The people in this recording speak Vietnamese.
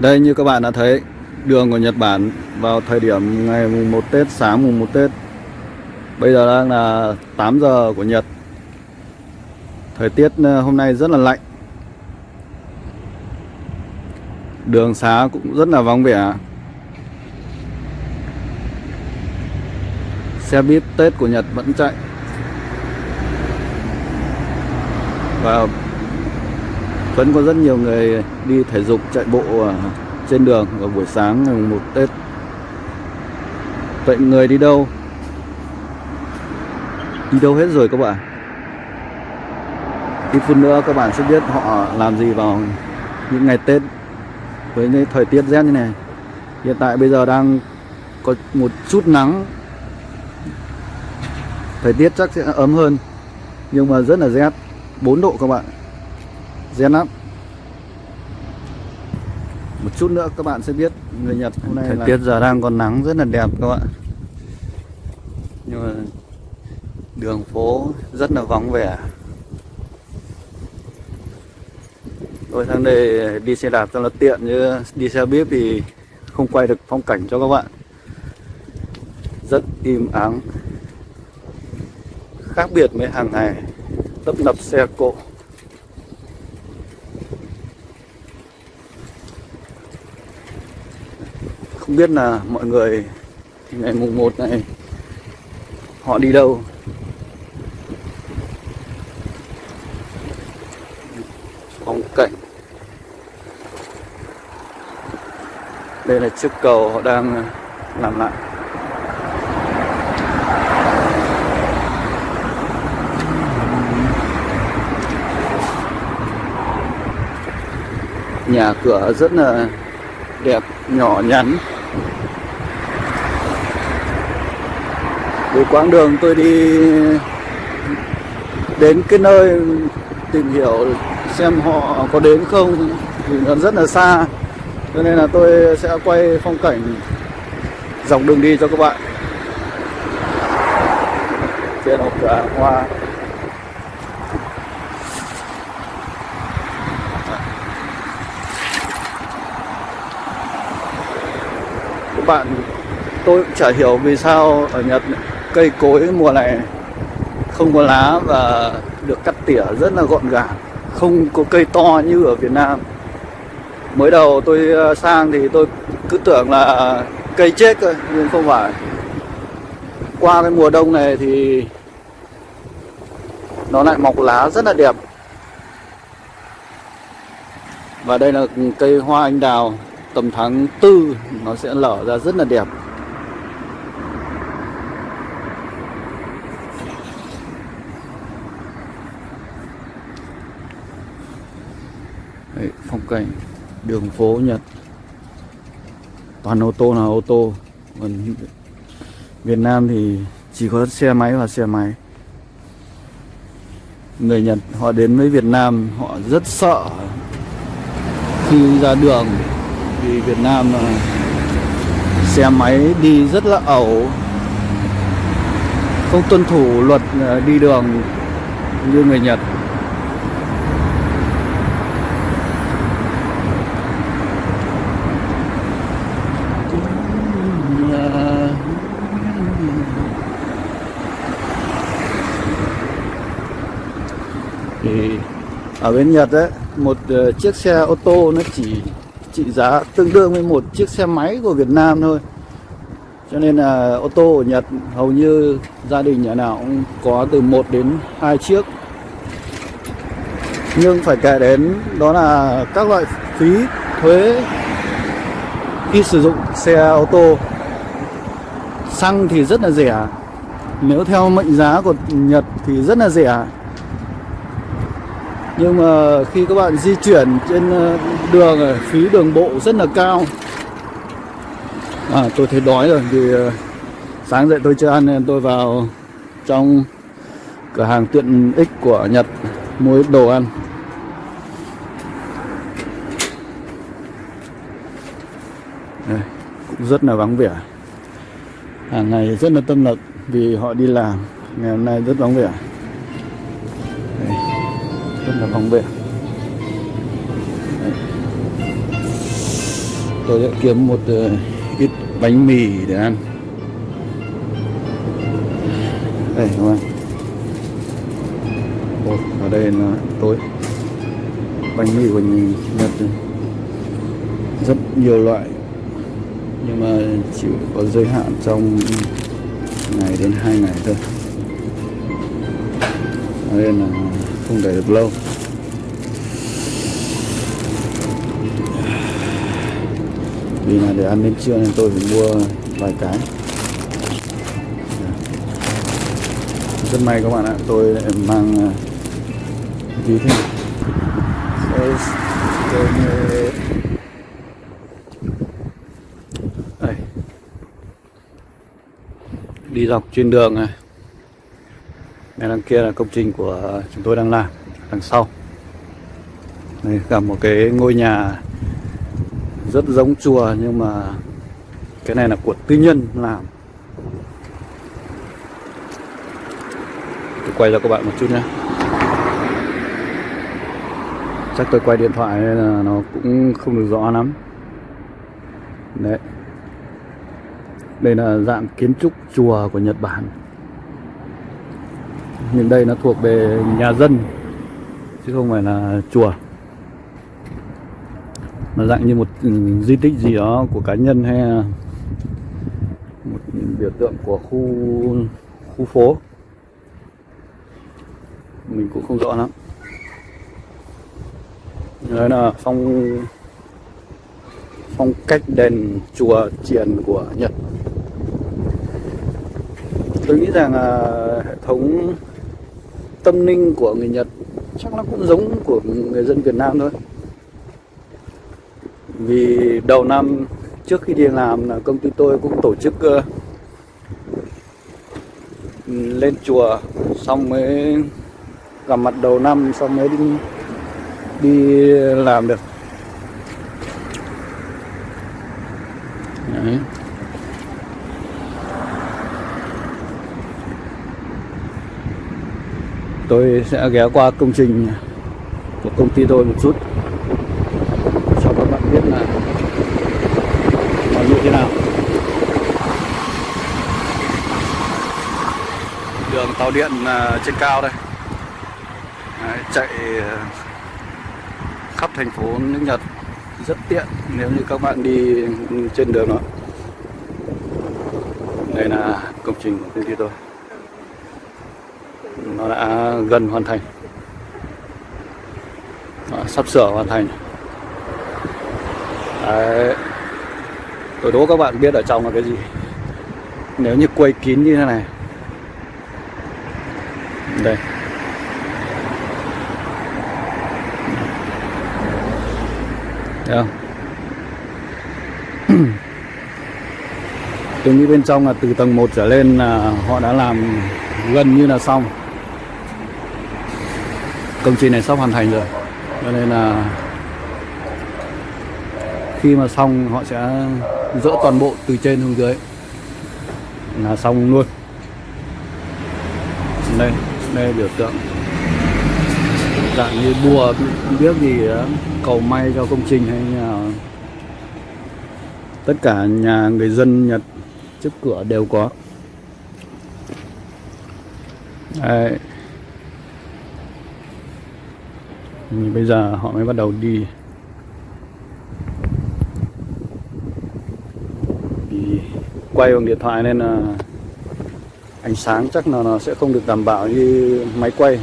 Đây như các bạn đã thấy đường của Nhật Bản vào thời điểm ngày mùng 1 Tết, sáng mùng 1 Tết. Bây giờ đang là 8 giờ của Nhật. Thời tiết ờ, hôm nay rất là lạnh. Đường xá cũng rất là vắng vẻ. Xe buýt Tết của Nhật vẫn chạy. Và vẫn có rất nhiều người đi thể dục chạy bộ à, trên đường vào buổi sáng ngày một Tết. Vậy người đi đâu? Đi đâu hết rồi các bạn? Ít phút nữa các bạn sẽ biết họ làm gì vào những ngày Tết với những thời tiết rét như này. Hiện tại bây giờ đang có một chút nắng. Thời tiết chắc sẽ ấm hơn nhưng mà rất là rét, 4 độ các bạn. Rét lắm một chút nữa các bạn sẽ biết người Nhật hôm nay thời là... tiết giờ đang còn nắng rất là đẹp các bạn. Nhưng mà đường phố rất là vắng vẻ. Tôi sang đây đi xe đạp cho nó tiện như đi xe buýt thì không quay được phong cảnh cho các bạn. Rất im ắng. Khác biệt với hàng ngày tấp nập xe cộ Không biết là mọi người ngày mùng 1 này họ đi đâu. Phong cảnh. Đây là chiếc cầu họ đang làm lại. Nhà cửa rất là đẹp, nhỏ nhắn. Vì quãng đường tôi đi đến cái nơi tìm hiểu xem họ có đến không. Thì nó rất là xa, cho nên là tôi sẽ quay phong cảnh dọc đường đi cho các bạn. Trên một cửa hoa. Các bạn, tôi cũng chả hiểu vì sao ở Nhật cây cối mùa này không có lá và được cắt tỉa rất là gọn gàng, không có cây to như ở Việt Nam. Mới đầu tôi ờ, sang thì tôi cứ tưởng là cây chết thôi, nhưng không phải. Qua cái mùa đông này thì nó lại mọc lá rất là đẹp. Và đây là cây hoa anh đào tầm tháng tư nó sẽ lở ra rất là đẹp. Đấy, phong cảnh đường phố Nhật. Toàn ô tô là ô tô. Còn Việt Nam thì chỉ có xe máy và xe máy. Người Nhật họ đến với Việt Nam họ rất sợ khi ra đường vì Việt Nam xe máy đi rất là ẩu, không tuân thủ luật ờ, đi đường như người Nhật. Thì ở bên Nhật ấy, một ờ, chiếc xe ô tô nó chỉ trị giá tương đương với một chiếc xe máy của Việt Nam thôi. Cho nên là ô tô ở Nhật hầu như gia đình nhà nào cũng có từ 1 đến 2 chiếc. Nhưng phải kể đến đó là các loại phí thuế khi sử dụng xe ô tô. Xăng thì rất là rẻ. Nếu theo mệnh giá của Nhật thì rất là rẻ nhưng mà khi các bạn di chuyển trên ờ, đường phí đường bộ rất là cao. À tôi thấy đói rồi vì ờ, sáng dậy tôi chưa ăn nên tôi vào trong cửa hàng tiện ích của Nhật mua ít đồ ăn. Đây, cũng rất là vắng vẻ. Hàng ngày rất là tâm lực vì họ đi làm ngày hôm nay rất vắng vẻ rất là tôi sẽ kiếm một ờ, ít bánh mì để ăn. Đây, các bạn. Ở đây là tối. Bánh mì của Nhật rất nhiều loại. Nhưng mà chỉ có giới hạn trong ngày đến hai ngày thôi. Ở nên là không để được lâu. Vì là để ăn đến trưa nên tôi phải mua vài cái. Dạ. Rất may các bạn ạ tôi lại mang à, ví thế này. Đây. Đi dọc trên đường này bên đằng kia là công trình của chúng tôi đang làm, đằng sau. Đây, cả một cái ngôi nhà rất giống chùa, nhưng mà cái này là của tư nhân làm. Tôi quay cho các bạn một chút nhé. Chắc tôi quay điện thoại nên là nó cũng không được rõ lắm. Đấy. Đây là dạng kiến trúc chùa của Nhật Bản nhưng đây nó thuộc về nhà dân, chứ không phải là chùa. Nó dạng như một ừ, di tích gì đó của cá nhân hay một biểu tượng của khu khu phố. Mình cũng không rõ lắm. Đấy là phong phong cách đền chùa triền của Nhật. Tôi nghĩ rằng là hệ thống tâm linh của người Nhật, chắc nó cũng giống của người dân Việt Nam thôi vì đầu năm, trước khi đi làm là công ty tôi cũng tổ chức ờ, lên chùa, xong mới gặp mặt đầu năm, xong mới đi đi làm được Đấy. Tôi sẽ ghé qua công trình của công ty tôi một chút. Cho các bạn biết là nó như thế nào. Đường tàu điện à, trên cao đây. Đấy, chạy à, khắp thành phố nước Nhật. Rất tiện nếu như các bạn đi trên đường đó. Đây là công trình của công ty tôi nó đã gần hoàn thành. Đó, sắp sửa hoàn thành. Đấy. tôi đố các bạn biết ở trong là cái gì. Nếu như quay kín như thế này. Đây. Thấy không? tôi nghĩ bên trong là từ tầng 1 trở lên là họ đã làm gần như là xong công trình này sắp hoàn thành rồi. Cho nên là khi mà xong họ sẽ dỡ toàn bộ từ trên xuống dưới. Là xong luôn. Đây đây biểu tượng. Dạng như bùa biết gì đó, cầu may cho công trình hay nhà tất cả nhà người dân Nhật trước cửa đều có. Đấy. Ừ, bây giờ họ mới bắt đầu đi. Vì quay bằng điện thoại nên là ánh sáng chắc là nó sẽ không được đảm bảo như máy quay.